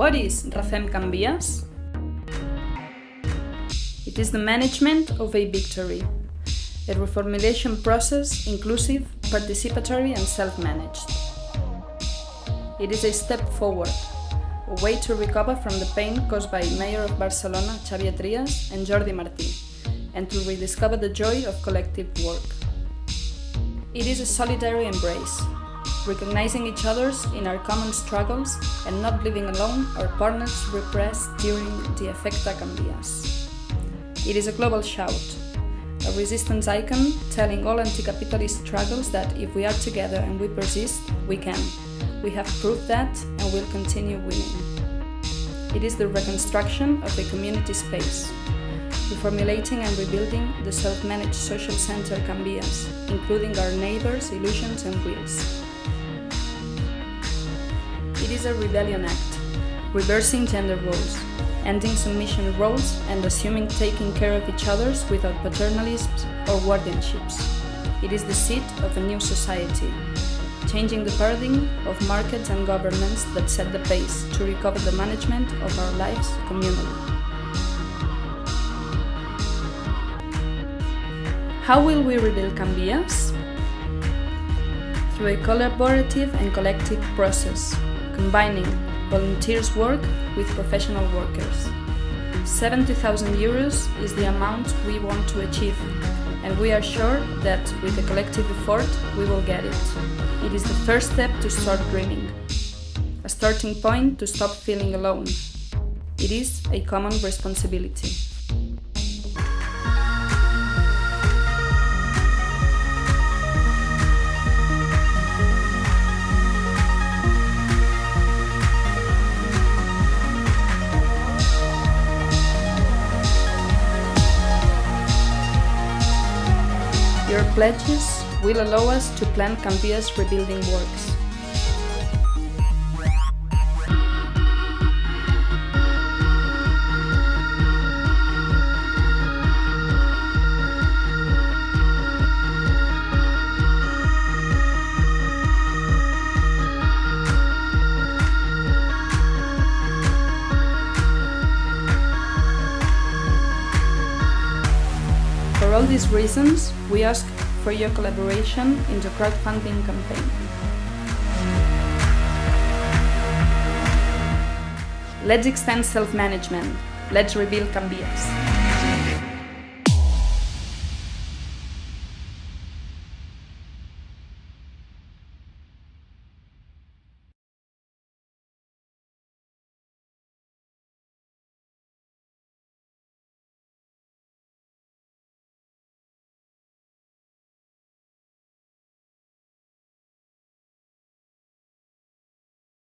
What is Refem Can Vies? It is the management of a victory, a reformulation process inclusive, participatory and self-managed. It is a step forward, a way to recover from the pain caused by Mayor of Barcelona Xavier Trias and Jordi Martí, and to rediscover the joy of collective work. It is a solitary embrace, recognizing each other's in our common struggles and not living alone our partners repressed during the Efecte Can Vies. It is a global shout, a resistance icon telling all anti-capitalist struggles that if we are together and we persist, we can. We have proved that and will continue winning. It is the reconstruction of a community space, reformulating and rebuilding the self-managed social center Can Vies, including our neighbors, illusions and wheels. It is a rebellion act, reversing gender roles, ending submission roles and assuming taking care of each other's without paternalisms or guardianships. It is the seat of a new society, changing the paradigm of markets and governments that set the pace to recover the management of our lives communally. How will we rebuild Can Vies? Through a collaborative and collective process, combining volunteers' work with professional workers. 70,000 euros is the amount we want to achieve, and we are sure that with a collective effort we will get it. It is the first step to start dreaming, a starting point to stop feeling alone. It is a common responsibility. Your pledges will allow us to plan Can Vies rebuilding works. All these reasons, we ask for your collaboration in the crowdfunding campaign. Let's extend self-management. Let's rebuild Can Vies.